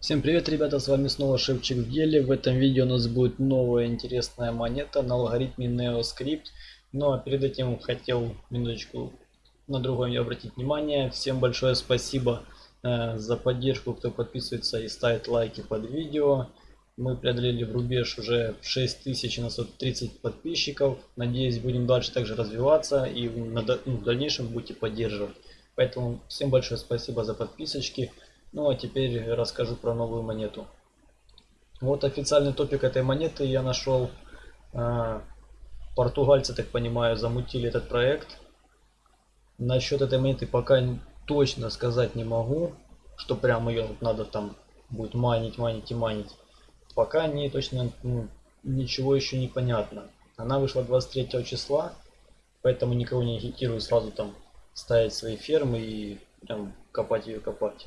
Всем привет, ребята, с вами снова Шевчик в деле. В этом видео у нас будет новая интересная монета на алгоритме NeoScript. Ну а перед этим хотел минуточку на другое обратить внимание. Всем большое спасибо э, за поддержку, кто подписывается и ставит лайки под видео. Мы преодолели в рубеж уже 6930 подписчиков. Надеюсь, будем дальше также развиваться и ну, в дальнейшем будете поддерживать. Поэтому всем большое спасибо за подписочки. Ну а теперь расскажу про новую монету. Вот официальный топик этой монеты я нашел. А, португальцы, так понимаю, замутили этот проект. Насчет этой монеты пока точно сказать не могу, что прям ее надо там будет манить, манить и манить. Пока не точно ну, ничего еще не понятно. Она вышла 23 числа, поэтому никого не агитирую сразу там ставить свои фермы и прям копать ее копать.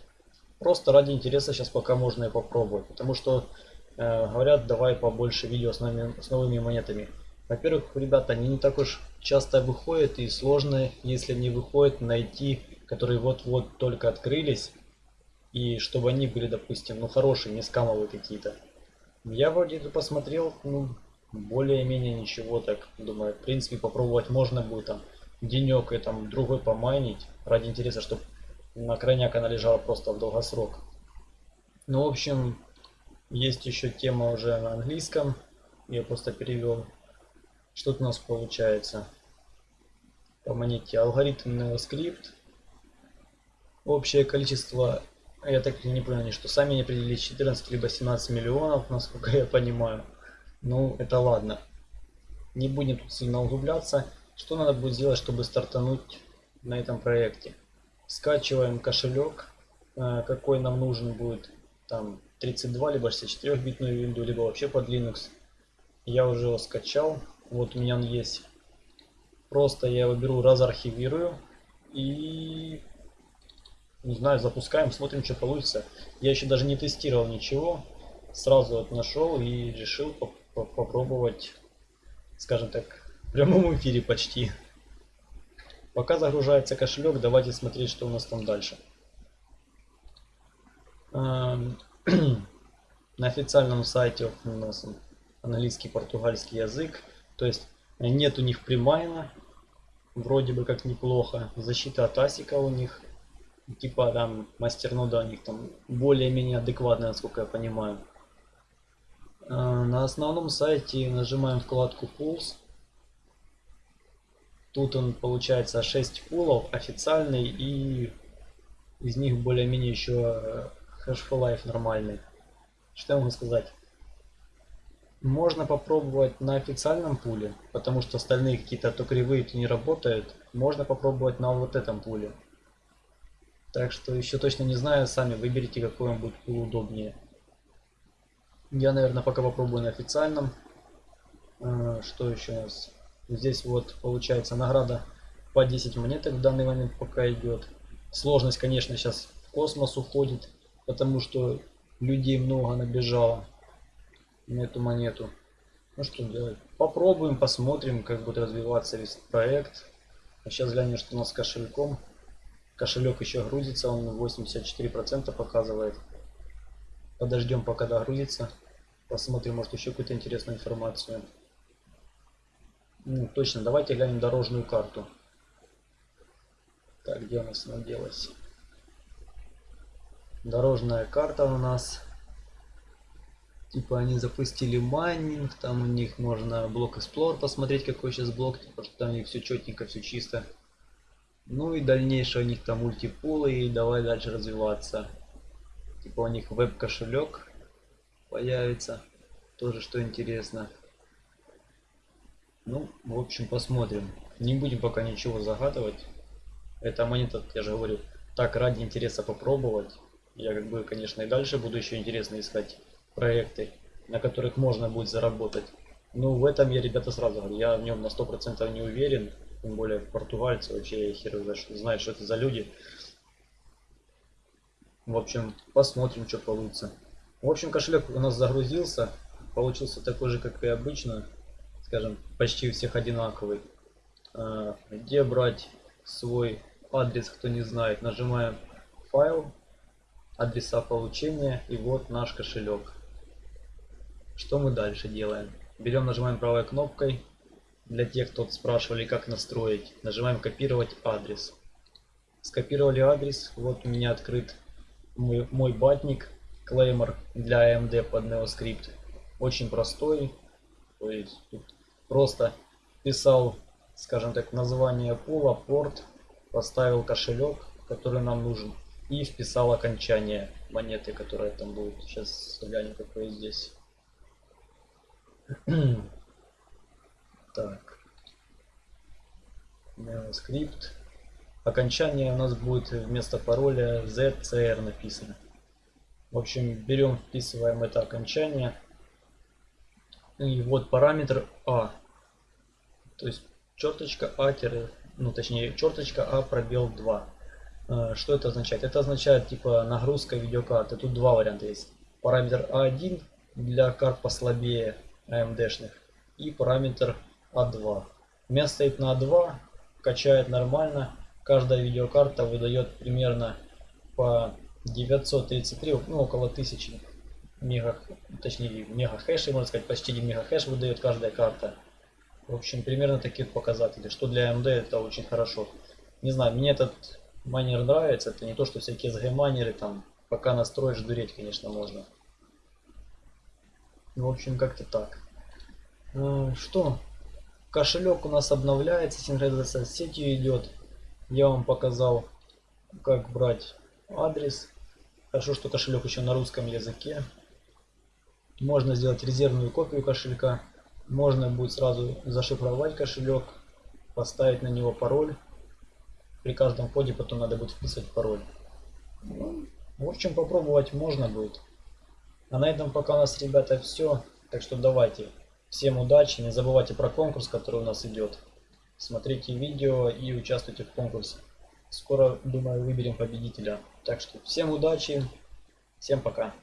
Просто ради интереса сейчас пока можно и попробовать. Потому что э, говорят, давай побольше видео с, нами, с новыми монетами. Во-первых, ребята, они не так уж часто выходят и сложно, если не выходят, найти, которые вот-вот только открылись. И чтобы они были, допустим, ну хорошие, не скамовые какие-то. Я вроде посмотрел, ну, более-менее ничего так, думаю, в принципе попробовать можно будет там денек и там другой помайнить ради интереса, чтобы на крайняк она лежала просто в долгосрок. Ну, в общем, есть еще тема уже на английском. Я просто перевел. Что у нас получается? По монете алгоритм NeoScript. Общее количество, я так и не понял, что сами не определили 14 либо 17 миллионов, насколько я понимаю. Ну, это ладно. Не будем тут сильно углубляться. Что надо будет сделать, чтобы стартануть на этом проекте? Скачиваем кошелек, э, какой нам нужен будет, там 32 либо 64 битную винду, либо вообще под Linux. Я уже его скачал, вот у меня он есть. Просто я его беру, разархивирую и не знаю, запускаем, смотрим, что получится. Я еще даже не тестировал ничего, сразу вот нашел и решил попробовать, скажем так, в прямом эфире почти. Пока загружается кошелек, давайте смотреть, что у нас там дальше. Эм, на официальном сайте у нас английский, португальский язык. То есть нет у них примайна. Вроде бы как неплохо. Защита от асика у них. Типа там мастернода у них там более-менее адекватная, насколько я понимаю. Э, на основном сайте нажимаем вкладку Pulse. Тут он получается 6 пулов официальный и из них более-менее еще Hashful Life нормальный. Что я могу сказать? Можно попробовать на официальном пуле, потому что остальные какие-то то кривые, то не работают. Можно попробовать на вот этом пуле. Так что еще точно не знаю, сами выберите какой вам будет пул удобнее. Я, наверное, пока попробую на официальном. А, что еще у нас? Здесь вот получается награда по 10 монеток в данный момент пока идет. Сложность, конечно, сейчас в космос уходит, потому что людей много набежало на эту монету. Ну что делать? Попробуем, посмотрим, как будет развиваться весь проект. А сейчас глянем, что у нас с кошельком. Кошелек еще грузится, он 84% показывает. Подождем, пока догрузится. Посмотрим, может еще какую-то интересную информацию. Ну, точно, давайте глянем дорожную карту. Так, где у нас она делась? Дорожная карта у нас. Типа они запустили майнинг, там у них можно блок Explorer посмотреть, какой сейчас блок, типа, что там у них все четненько, все чисто. Ну и дальнейшее у них там мультипулы, и давай дальше развиваться. Типа у них веб-кошелек появится, тоже что интересно. Ну, в общем, посмотрим. Не будем пока ничего загадывать. Это монета, я же говорю, так ради интереса попробовать. Я как бы, конечно, и дальше буду еще интересно искать проекты, на которых можно будет заработать. Ну, в этом я, ребята, сразу говорю, я в нем на 100% не уверен. Тем более португальцы, вообще я хер знает, что это за люди. В общем, посмотрим, что получится. В общем, кошелек у нас загрузился. Получился такой же, как и обычно скажем, почти у всех одинаковый. А, где брать свой адрес, кто не знает, нажимаем файл, адреса получения и вот наш кошелек. Что мы дальше делаем? Берем, нажимаем правой кнопкой. Для тех, кто спрашивали, как настроить, нажимаем копировать адрес. Скопировали адрес. Вот у меня открыт мой, мой батник, клеймор для AMD под NeoScript. Очень простой. То есть тут просто писал, скажем так, название пула, порт, поставил кошелек, который нам нужен, и вписал окончание монеты, которая там будет. Сейчас глянем, какое здесь. так. NeoScript. Окончание у нас будет вместо пароля ZCR написано. В общем, берем, вписываем это окончание. И вот параметр А. То есть черточка А, ну точнее черточка А пробел 2. Э, что это означает? Это означает типа нагрузка видеокарты. Тут два варианта есть. Параметр А1 для карт послабее AMD-шных и параметр А2. У меня стоит на А2, качает нормально. Каждая видеокарта выдает примерно по 933, ну около 1000 мега, точнее мега хэшей, можно сказать, почти 1 мега хэш выдает каждая карта. В общем, примерно таких показателей, что для AMD это очень хорошо. Не знаю, мне этот майнер нравится, это не то, что всякие SG майнеры там, пока настроишь, дуреть, конечно, можно. В общем, как-то так. Э, что? Кошелек у нас обновляется, синхронизация с сетью идет. Я вам показал, как брать адрес. Хорошо, что кошелек еще на русском языке. Можно сделать резервную копию кошелька. Можно будет сразу зашифровать кошелек, поставить на него пароль. При каждом входе потом надо будет вписывать пароль. Ну, в общем, попробовать можно будет. А на этом пока у нас, ребята, все. Так что давайте. Всем удачи. Не забывайте про конкурс, который у нас идет. Смотрите видео и участвуйте в конкурсе. Скоро, думаю, выберем победителя. Так что всем удачи. Всем пока.